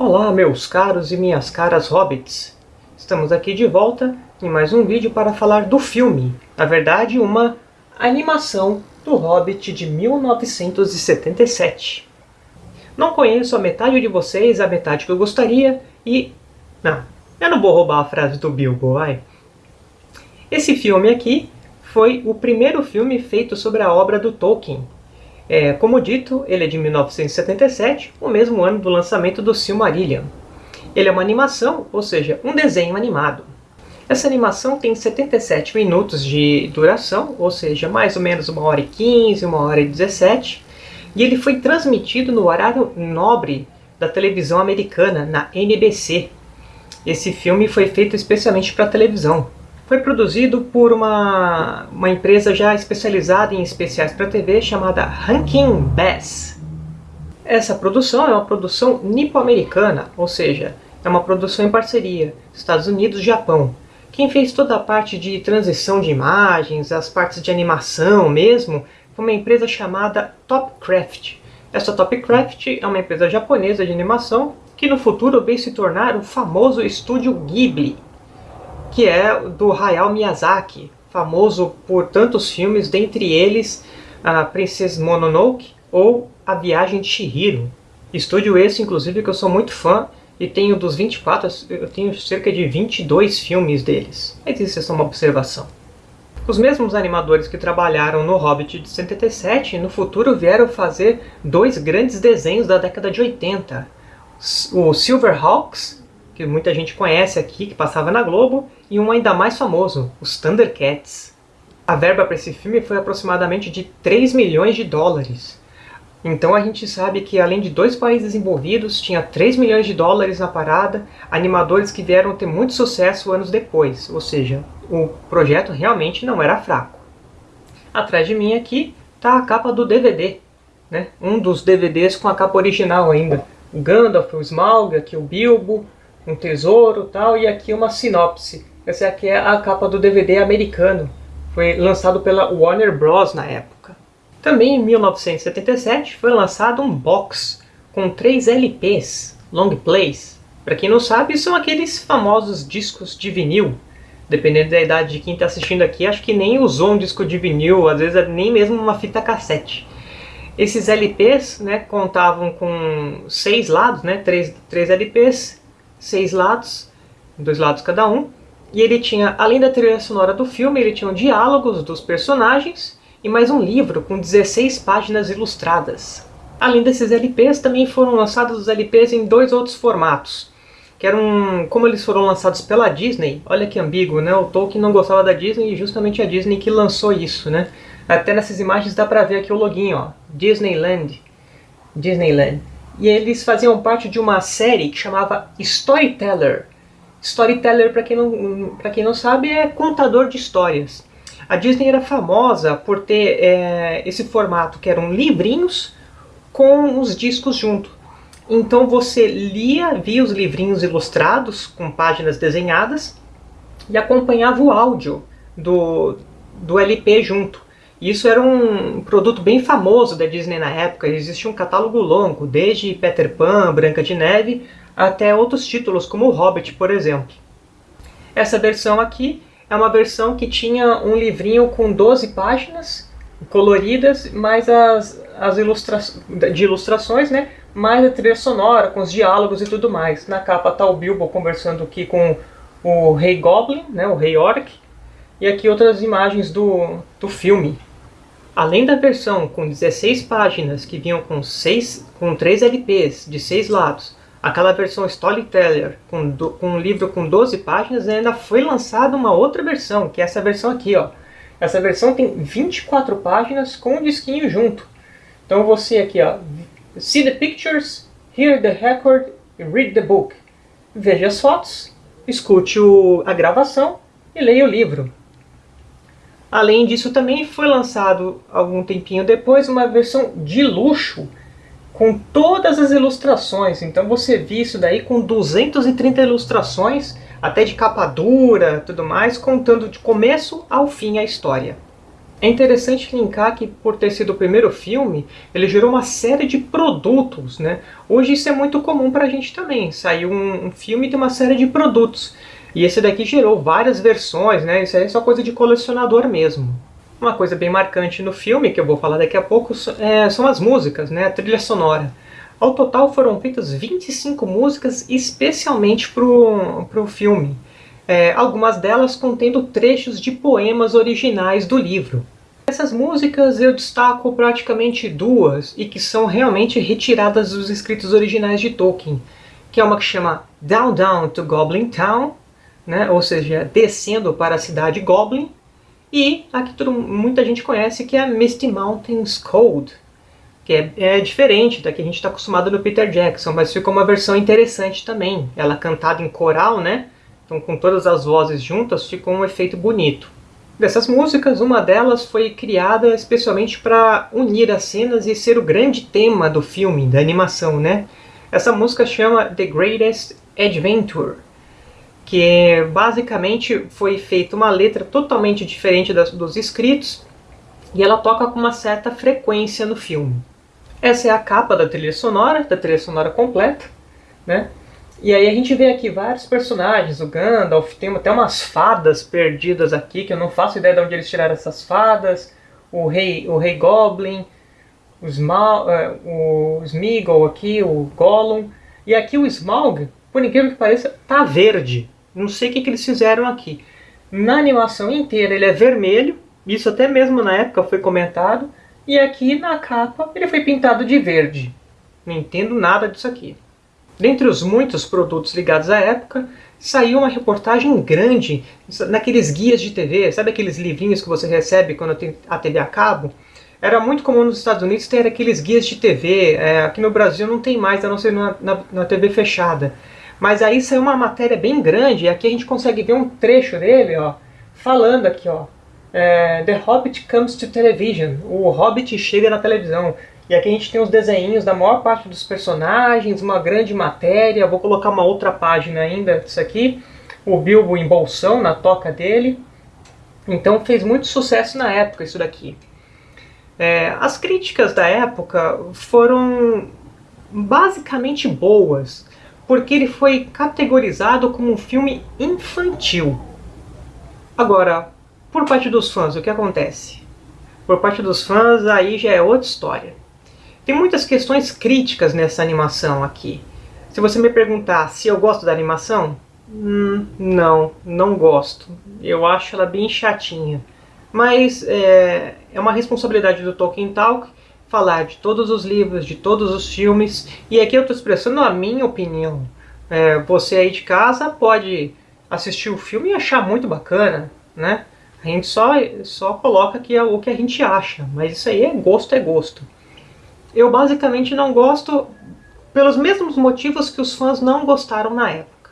Olá meus caros e minhas caras hobbits! Estamos aqui de volta em mais um vídeo para falar do filme, na verdade uma animação do Hobbit de 1977. Não conheço a metade de vocês, a metade que eu gostaria, e... Não, eu não vou roubar a frase do Bilbo, vai. Esse filme aqui foi o primeiro filme feito sobre a obra do Tolkien, é, como dito, ele é de 1977, o mesmo ano do lançamento do Silmarillion. Ele é uma animação, ou seja, um desenho animado. Essa animação tem 77 minutos de duração, ou seja, mais ou menos uma hora e 15, uma hora e 17, e ele foi transmitido no horário nobre da televisão americana, na NBC. Esse filme foi feito especialmente para televisão. Foi produzido por uma, uma empresa já especializada em especiais para TV chamada Rankin Bass. Essa produção é uma produção nipo-americana, ou seja, é uma produção em parceria Estados Unidos e Japão. Quem fez toda a parte de transição de imagens, as partes de animação mesmo, foi uma empresa chamada Topcraft. Essa Topcraft é uma empresa japonesa de animação que no futuro veio se tornar o famoso estúdio Ghibli que é do Hayao Miyazaki, famoso por tantos filmes, dentre eles a Princesa Mononoke ou A Viagem de Chihiro. Estúdio esse, inclusive, que eu sou muito fã e tenho dos 24, eu tenho cerca de 22 filmes deles. Mas isso é só uma observação. Os mesmos animadores que trabalharam no Hobbit de 77, no futuro vieram fazer dois grandes desenhos da década de 80. O Silverhawks que muita gente conhece aqui, que passava na Globo, e um ainda mais famoso, os Thundercats. A verba para esse filme foi aproximadamente de 3 milhões de dólares. Então a gente sabe que além de dois países envolvidos, tinha 3 milhões de dólares na parada, animadores que vieram ter muito sucesso anos depois, ou seja, o projeto realmente não era fraco. Atrás de mim aqui está a capa do DVD, né? um dos DVDs com a capa original ainda. O Gandalf, o Smaug, aqui o Bilbo, um tesouro tal, e aqui uma sinopse. Essa aqui é a capa do DVD americano. Foi lançado pela Warner Bros. na época. Também em 1977 foi lançado um box com três LPs, long plays. Para quem não sabe, são aqueles famosos discos de vinil. Dependendo da idade de quem está assistindo aqui, acho que nem usou um disco de vinil, às vezes é nem mesmo uma fita cassete. Esses LPs né, contavam com seis lados, né, três, três LPs, seis lados, dois lados cada um, e ele tinha, além da trilha sonora do filme, ele tinha diálogos dos personagens e mais um livro com 16 páginas ilustradas. Além desses LPs, também foram lançados os LPs em dois outros formatos, que eram, como eles foram lançados pela Disney, olha que ambíguo, né? O Tolkien não gostava da Disney e justamente a Disney que lançou isso, né? Até nessas imagens dá pra ver aqui o login, ó, Disneyland. Disneyland e eles faziam parte de uma série que chamava Storyteller. Storyteller, para quem, não, quem não sabe, é contador de histórias. A Disney era famosa por ter é, esse formato, que eram livrinhos com os discos junto. Então você lia, via os livrinhos ilustrados, com páginas desenhadas, e acompanhava o áudio do, do LP junto. Isso era um produto bem famoso da Disney na época, existia um catálogo longo, desde Peter Pan, Branca de Neve, até outros títulos como o Hobbit, por exemplo. Essa versão aqui é uma versão que tinha um livrinho com 12 páginas coloridas, mais as, as ilustra de ilustrações, né? mais a trilha sonora, com os diálogos e tudo mais. Na capa está o Bilbo conversando aqui com o Rei Goblin, né? o Rei Orc, e aqui outras imagens do, do filme. Além da versão com 16 páginas que vinham com, 6, com 3 LPs de 6 lados, aquela versão Storyteller com, do, com um livro com 12 páginas, ainda foi lançada uma outra versão, que é essa versão aqui. Ó. Essa versão tem 24 páginas com um disquinho junto. Então você aqui, ó, see the pictures, hear the record, read the book. Veja as fotos, escute o, a gravação e leia o livro. Além disso, também foi lançado algum tempinho depois uma versão de luxo com todas as ilustrações. Então você viu isso daí com 230 ilustrações, até de capa dura, tudo mais, contando de começo ao fim a história. É interessante linkar que, por ter sido o primeiro filme, ele gerou uma série de produtos. Né? Hoje isso é muito comum para a gente também. Saiu um, um filme e tem uma série de produtos. E esse daqui gerou várias versões, né? Isso aí é só coisa de colecionador mesmo. Uma coisa bem marcante no filme, que eu vou falar daqui a pouco, é, são as músicas, né? a trilha sonora. Ao total foram feitas 25 músicas especialmente para o filme. É, algumas delas contendo trechos de poemas originais do livro. Essas músicas eu destaco praticamente duas, e que são realmente retiradas dos escritos originais de Tolkien, que é uma que chama Down Down to Goblin Town, né? ou seja, descendo para a cidade Goblin, e a que muita gente conhece, que é Misty Mountains Cold, que é, é diferente da que a gente está acostumado no Peter Jackson, mas ficou uma versão interessante também. Ela cantada em coral, né? Então com todas as vozes juntas ficou um efeito bonito. Dessas músicas, uma delas foi criada especialmente para unir as cenas e ser o grande tema do filme, da animação, né? Essa música chama The Greatest Adventure, que basicamente foi feita uma letra totalmente diferente das, dos escritos e ela toca com uma certa frequência no filme. Essa é a capa da trilha sonora, da trilha sonora completa, né? E aí a gente vê aqui vários personagens, o Gandalf, tem até umas fadas perdidas aqui, que eu não faço ideia de onde eles tiraram essas fadas, o rei, o rei Goblin, o, Smaug, uh, o Smeagol aqui, o Gollum, e aqui o Smaug, por incrível que pareça, tá verde. Não sei o que, que eles fizeram aqui. Na animação inteira ele é vermelho, isso até mesmo na época foi comentado, e aqui na capa ele foi pintado de verde. Não entendo nada disso aqui. Dentre os muitos produtos ligados à época, saiu uma reportagem grande naqueles guias de TV, sabe aqueles livrinhos que você recebe quando tem a TV a cabo? Era muito comum nos Estados Unidos ter aqueles guias de TV, é, aqui no Brasil não tem mais, a não ser na, na, na TV fechada. Mas aí saiu uma matéria bem grande, e aqui a gente consegue ver um trecho dele, ó, falando aqui, ó, é, The Hobbit comes to television, o Hobbit chega na televisão. E aqui a gente tem os desenhos da maior parte dos personagens, uma grande matéria, vou colocar uma outra página ainda disso aqui, o Bilbo em bolsão, na toca dele. Então fez muito sucesso na época isso daqui. É, as críticas da época foram basicamente boas porque ele foi categorizado como um filme infantil. Agora, por parte dos fãs, o que acontece? Por parte dos fãs, aí já é outra história. Tem muitas questões críticas nessa animação aqui. Se você me perguntar se eu gosto da animação, hum, não, não gosto. Eu acho ela bem chatinha. Mas é, é uma responsabilidade do Tolkien Talk falar de todos os livros, de todos os filmes, e aqui eu estou expressando a minha opinião. É, você aí de casa pode assistir o filme e achar muito bacana, né? A gente só, só coloca aqui o que a gente acha, mas isso aí é gosto, é gosto. Eu basicamente não gosto pelos mesmos motivos que os fãs não gostaram na época.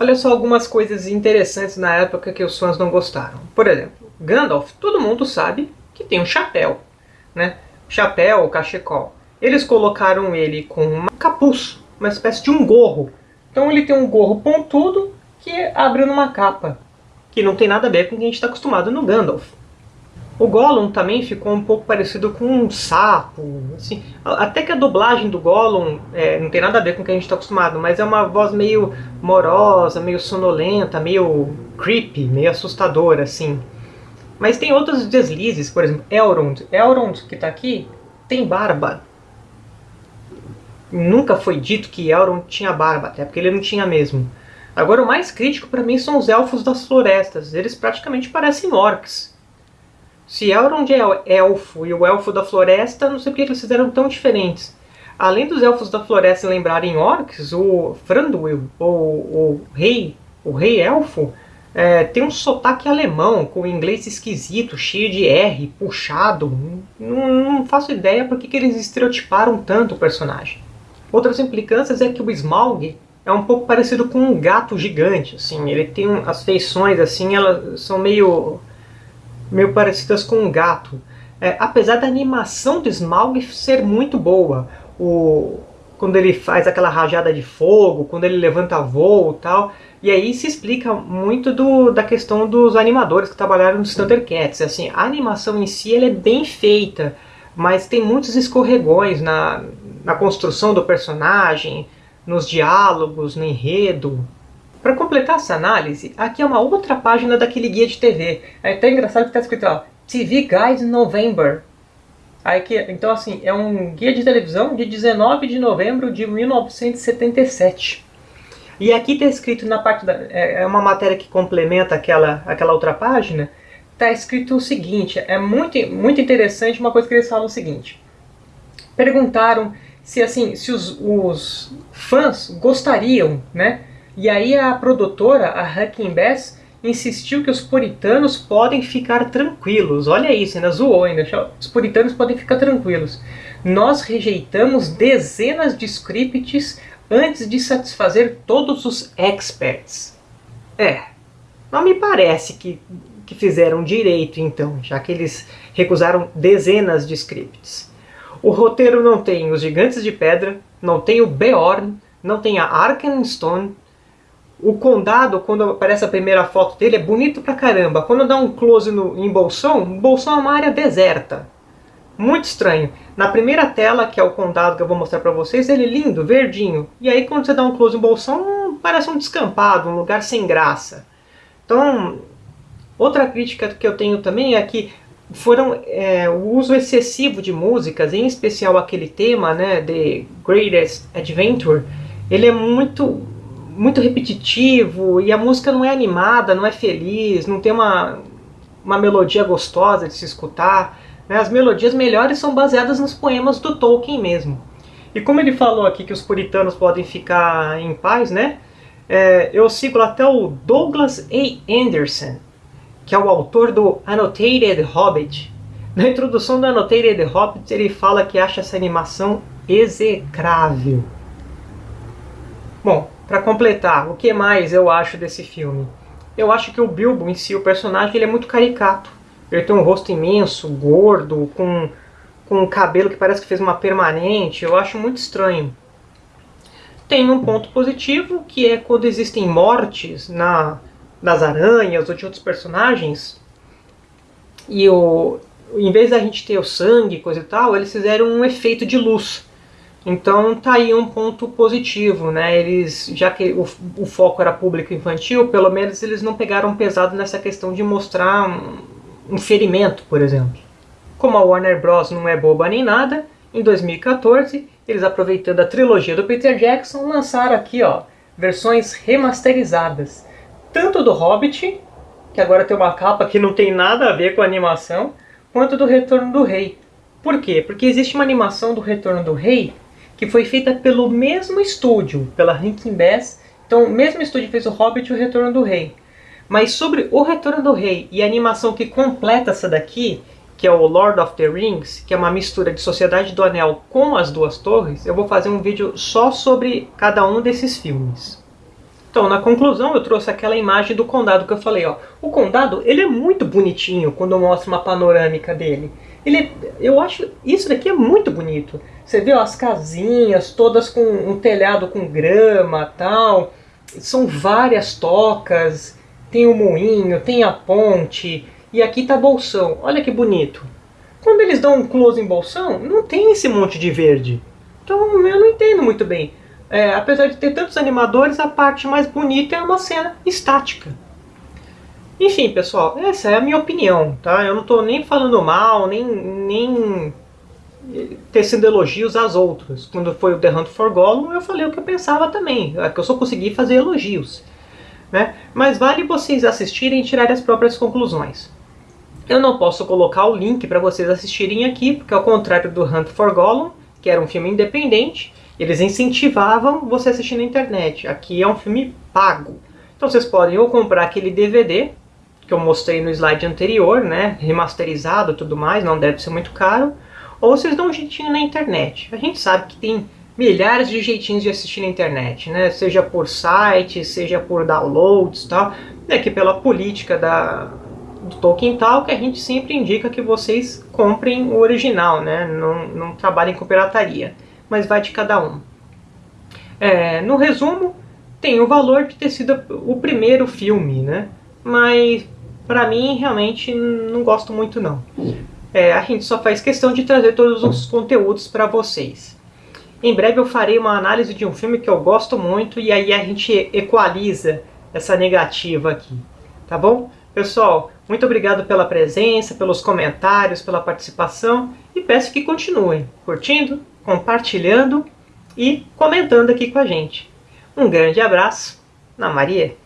Olha só algumas coisas interessantes na época que os fãs não gostaram. Por exemplo, Gandalf, todo mundo sabe que tem um chapéu, né? Chapéu cachecol. Eles colocaram ele com um capuz, uma espécie de um gorro. Então ele tem um gorro pontudo que abre numa capa, que não tem nada a ver com o que a gente está acostumado no Gandalf. O Gollum também ficou um pouco parecido com um sapo, assim, até que a dublagem do Gollum é, não tem nada a ver com o que a gente está acostumado, mas é uma voz meio morosa, meio sonolenta, meio creepy, meio assustadora, assim. Mas tem outros deslizes, por exemplo, Elrond. Elrond, que está aqui, tem barba. Nunca foi dito que Elrond tinha barba, até porque ele não tinha mesmo. Agora o mais crítico para mim são os Elfos das Florestas. Eles praticamente parecem orcs. Se Elrond é elfo e o Elfo da Floresta, não sei por que eles fizeram tão diferentes. Além dos Elfos da Floresta lembrarem orcs, o Thranduil, o, o rei, o rei elfo, é, tem um sotaque alemão, com inglês esquisito, cheio de R, puxado. Não, não faço ideia por que eles estereotiparam tanto o personagem. Outras implicâncias é que o Smaug é um pouco parecido com um gato gigante. Assim, ele tem um, as feições assim, elas são meio, meio parecidas com um gato. É, apesar da animação do Smaug ser muito boa, o, quando ele faz aquela rajada de fogo, quando ele levanta voo e tal. E aí se explica muito do, da questão dos animadores que trabalharam nos Thundercats. Assim, a animação em si ela é bem feita, mas tem muitos escorregões na, na construção do personagem, nos diálogos, no enredo. Para completar essa análise, aqui é uma outra página daquele guia de TV. É até engraçado que está escrito ó, TV Guide November. Aí que, então assim, é um guia de televisão de 19 de novembro de 1977. E aqui está escrito na parte da... É, é uma matéria que complementa aquela, aquela outra página. Está escrito o seguinte, é muito, muito interessante uma coisa que eles falam o seguinte. Perguntaram se assim, se os, os fãs gostariam, né? E aí a produtora, a Hacking Bass, insistiu que os puritanos podem ficar tranquilos. Olha isso, ainda zoou ainda. Os puritanos podem ficar tranquilos. Nós rejeitamos dezenas de scripts antes de satisfazer todos os experts. É, não me parece que, que fizeram direito então, já que eles recusaram dezenas de scripts. O roteiro não tem os Gigantes de Pedra, não tem o Beorn, não tem a Arkenstone, o condado, quando aparece a primeira foto dele, é bonito pra caramba. Quando dá um close no, em Bolsão, Bolsão é uma área deserta. Muito estranho. Na primeira tela, que é o condado que eu vou mostrar pra vocês, ele é lindo, verdinho. E aí quando você dá um close em Bolsão, parece um descampado, um lugar sem graça. Então, outra crítica que eu tenho também é que foram é, o uso excessivo de músicas, em especial aquele tema, né, The Greatest Adventure, ele é muito muito repetitivo e a música não é animada, não é feliz, não tem uma, uma melodia gostosa de se escutar. Né? As melodias melhores são baseadas nos poemas do Tolkien mesmo. E como ele falou aqui que os puritanos podem ficar em paz, né? É, eu sigo até o Douglas A. Anderson, que é o autor do Annotated Hobbit. Na introdução do Annotated Hobbit ele fala que acha essa animação execrável. Bom, para completar, o que mais eu acho desse filme? Eu acho que o Bilbo em si, o personagem, ele é muito caricato. Ele tem um rosto imenso, gordo, com, com um cabelo que parece que fez uma permanente. Eu acho muito estranho. Tem um ponto positivo, que é quando existem mortes na, nas aranhas ou de outros personagens. E o, em vez da gente ter o sangue coisa e tal, eles fizeram um efeito de luz. Então tá aí um ponto positivo, né? Eles, já que o, o, foco era público infantil, pelo menos eles não pegaram pesado nessa questão de mostrar um, um ferimento, por exemplo. Como a Warner Bros. não é boba nem nada, em 2014, eles aproveitando a trilogia do Peter Jackson, lançaram aqui ó, versões remasterizadas. Tanto do Hobbit, que agora tem uma capa que não tem nada a ver com a animação, quanto do Retorno do Rei. Por quê? Porque existe uma animação do Retorno do Rei que foi feita pelo mesmo estúdio, pela Rankin Bass. Então, o mesmo estúdio fez o Hobbit e o Retorno do Rei. Mas sobre o Retorno do Rei e a animação que completa essa daqui, que é o Lord of the Rings, que é uma mistura de Sociedade do Anel com as duas torres, eu vou fazer um vídeo só sobre cada um desses filmes. Então, na conclusão, eu trouxe aquela imagem do condado que eu falei. Ó. O condado ele é muito bonitinho quando eu mostro uma panorâmica dele. Ele, eu acho isso daqui é muito bonito. Você vê ó, as casinhas todas com um telhado com grama tal. São várias tocas. Tem o moinho, tem a ponte. E aqui tá Bolsão. Olha que bonito. Quando eles dão um close em Bolsão, não tem esse monte de verde. Então eu não entendo muito bem. É, apesar de ter tantos animadores, a parte mais bonita é uma cena estática. Enfim, pessoal, essa é a minha opinião, tá? Eu não estou nem falando mal, nem, nem tecendo elogios às outras. Quando foi o The Hunt for Gollum, eu falei o que eu pensava também, é que eu só consegui fazer elogios. Né? Mas vale vocês assistirem e tirarem as próprias conclusões. Eu não posso colocar o link para vocês assistirem aqui, porque ao contrário do Hunt for Gollum, que era um filme independente, eles incentivavam você assistir na internet. Aqui é um filme pago. Então vocês podem ou comprar aquele DVD, que eu mostrei no slide anterior, né, remasterizado e tudo mais, não deve ser muito caro, ou vocês dão um jeitinho na internet. A gente sabe que tem milhares de jeitinhos de assistir na internet, né, seja por sites, seja por downloads tal, é que pela política da, do Tolkien tal, que a gente sempre indica que vocês comprem o original, né, não, não trabalhem com pirataria, mas vai de cada um. É, no resumo, tem o valor de ter sido o primeiro filme, né? Mas para mim realmente não gosto muito não. É, a gente só faz questão de trazer todos os conteúdos para vocês. Em breve eu farei uma análise de um filme que eu gosto muito e aí a gente equaliza essa negativa aqui, tá bom? Pessoal, muito obrigado pela presença, pelos comentários, pela participação e peço que continuem curtindo, compartilhando e comentando aqui com a gente. Um grande abraço na Maria.